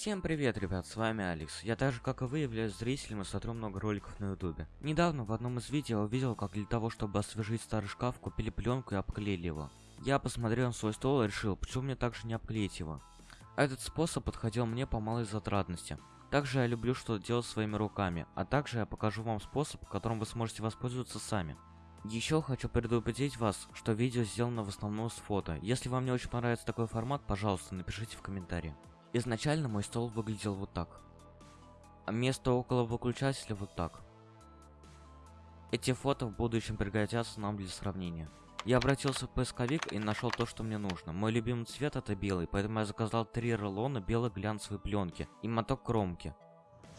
Всем привет, ребят, с вами Алекс. Я так же, как и вы, являюсь зрителем и смотрю много роликов на ютубе. Недавно в одном из видео увидел, как для того, чтобы освежить старый шкаф, купили пленку и обклеили его. Я посмотрел на свой стол и решил, почему мне также не обклеить его. Этот способ подходил мне по малой затратности. Также я люблю что-то делать своими руками, а также я покажу вам способ, которым вы сможете воспользоваться сами. Еще хочу предупредить вас, что видео сделано в основном с фото. Если вам не очень понравится такой формат, пожалуйста, напишите в комментарии. Изначально мой стол выглядел вот так. А место около выключателя вот так. Эти фото в будущем пригодятся нам для сравнения. Я обратился в поисковик и нашел то, что мне нужно. Мой любимый цвет это белый, поэтому я заказал три рулона белой глянцевой пленки и моток кромки.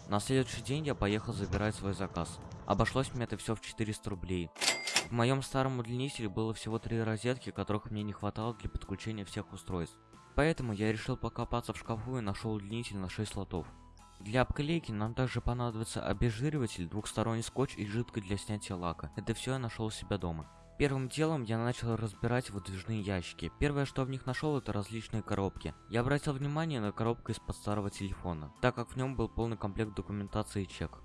На следующий день я поехал забирать свой заказ. Обошлось мне это все в 400 рублей. В моем старом удлинителе было всего три розетки, которых мне не хватало для подключения всех устройств. Поэтому я решил покопаться в шкафу и нашел удлинитель на 6 слотов. Для обклейки нам также понадобится обезжириватель, двухсторонний скотч и жидкость для снятия лака. Это все я нашел у себя дома. Первым делом я начал разбирать выдвижные ящики. Первое, что в них нашел, это различные коробки. Я обратил внимание на коробку из-под старого телефона, так как в нем был полный комплект документации и чек.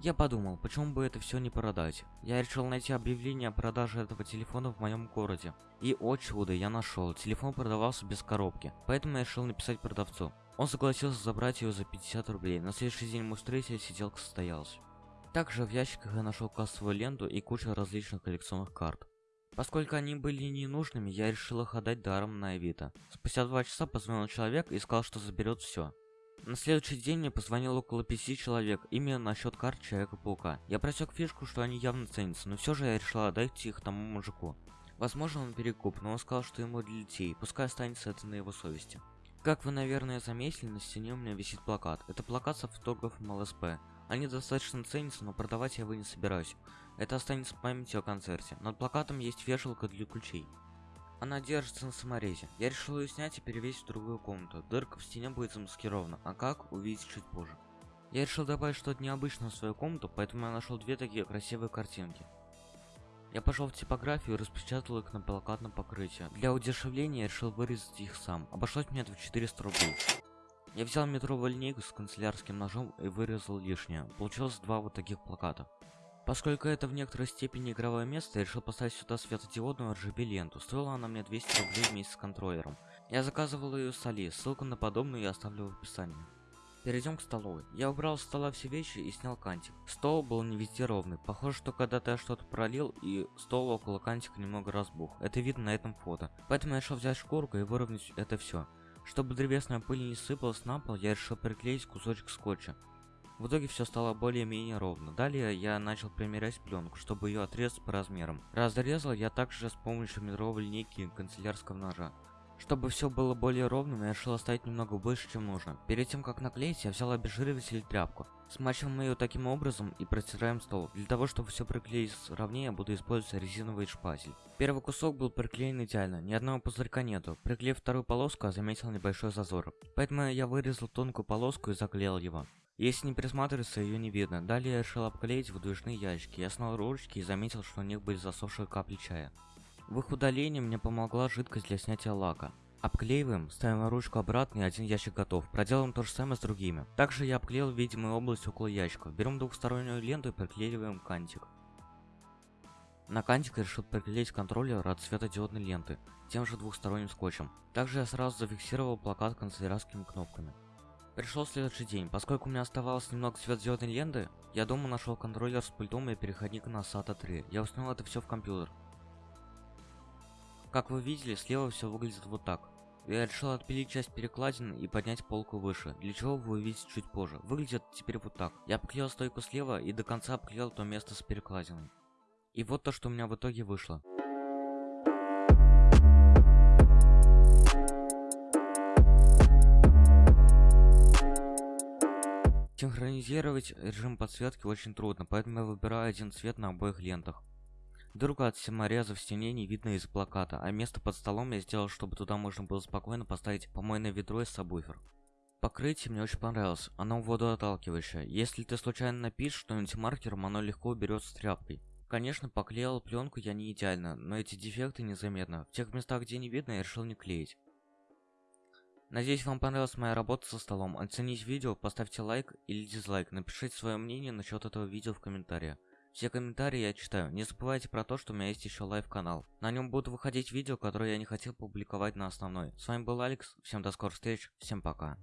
Я подумал, почему бы это все не продать. Я решил найти объявление о продаже этого телефона в моем городе. И, о чудо, я нашел. Телефон продавался без коробки. Поэтому я решил написать продавцу. Он согласился забрать ее за 50 рублей. На следующий день мы встретились, сиделка состоялась. Также в ящиках я нашел кассовую ленту и кучу различных коллекционных карт. Поскольку они были ненужными, я решил их отдать даром на Авито. Спустя два часа позвонил человек и сказал, что заберет все. На следующий день мне позвонил около пяти человек, именно насчет карт Человека-паука. Я просек фишку, что они явно ценятся, но все же я решил отдать их тому мужику. Возможно он перекуп, но он сказал, что ему для детей, пускай останется это на его совести. Как вы, наверное, заметили, на стене у меня висит плакат. Это плакат с автографом ЛСП. Они достаточно ценятся, но продавать я его не собираюсь. Это останется в памяти о концерте. Над плакатом есть вешалка для ключей. Она держится на саморезе. Я решил ее снять и перевесить в другую комнату. Дырка в стене будет замаскирована, а как, увидеть чуть позже. Я решил добавить что-то необычное в свою комнату, поэтому я нашел две такие красивые картинки. Я пошел в типографию и распечатал их на плакатном покрытии. Для удешевления я решил вырезать их сам. Обошлось мне это в 400 рублей. Я взял метровую линейку с канцелярским ножом и вырезал лишнее. Получилось два вот таких плаката. Поскольку это в некоторой степени игровое место, я решил поставить сюда светодиодную RGB ленту. Стоила она мне 200 рублей вместе с контроллером. Я заказывал ее с Али, ссылку на подобную я оставлю в описании. Перейдем к столовой. Я убрал с стола все вещи и снял кантик. Стол был не везде ровный. Похоже, что когда-то я что-то пролил, и стол около кантика немного разбух. Это видно на этом фото. Поэтому я решил взять шкурку и выровнять это все. Чтобы древесная пыль не сыпалась на пол, я решил приклеить кусочек скотча. В итоге все стало более-менее ровно. Далее я начал примерять пленку, чтобы ее отрезать по размерам. Разрезал я также с помощью метровой линейки канцелярского ножа. Чтобы все было более ровным, я решил оставить немного больше, чем нужно. Перед тем, как наклеить, я взял обезжириватель и тряпку. Смачиваем ее таким образом и протираем стол. Для того, чтобы все приклеить ровнее, буду использовать резиновый шпатель. Первый кусок был приклеен идеально, ни одного пузырька нету. Приклеив вторую полоску, я заметил небольшой зазор. Поэтому я вырезал тонкую полоску и заклеил его. Если не присматриваться, ее не видно. Далее я решил обклеить выдвижные ящики. Я снял ручки и заметил, что у них были засохшие капли чая. В их удалении мне помогла жидкость для снятия лака. Обклеиваем, ставим ручку обратно и один ящик готов. Проделаем то же самое с другими. Также я обклеил видимую область около ящиков. Берем двухстороннюю ленту и приклеиваем кантик. На кантик решил приклеить контроллер от светодиодной ленты, тем же двухсторонним скотчем. Также я сразу зафиксировал плакат канцелярскими кнопками. Пришел следующий день. Поскольку у меня оставалось немного светодиодной ленты, я дома нашел контроллер с пультом и переходник на SATA 3. Я установил это все в компьютер. Как вы видели, слева все выглядит вот так. Я решил отпилить часть перекладины и поднять полку выше, для чего вы увидите чуть позже. Выглядит теперь вот так. Я обклеил стойку слева и до конца обклеил то место с перекладиной. И вот то, что у меня в итоге вышло. Синхронизировать режим подсветки очень трудно, поэтому я выбираю один цвет на обоих лентах. Дырку от самореза в стене не видно из плаката, а место под столом я сделал, чтобы туда можно было спокойно поставить помойное ведро и сабвуфер. Покрытие мне очень понравилось, оно водоотталкивающее. Если ты случайно напишешь что-нибудь маркером, оно легко уберется тряпкой. Конечно, поклеил пленку я не идеально, но эти дефекты незаметно. В тех местах, где не видно, я решил не клеить. Надеюсь, вам понравилась моя работа со столом. Оцените видео, поставьте лайк или дизлайк. Напишите свое мнение насчет этого видео в комментариях. Все комментарии я читаю. Не забывайте про то, что у меня есть еще live-канал. На нем будут выходить видео, которые я не хотел публиковать на основной. С вами был Алекс. Всем до скорых встреч. Всем пока.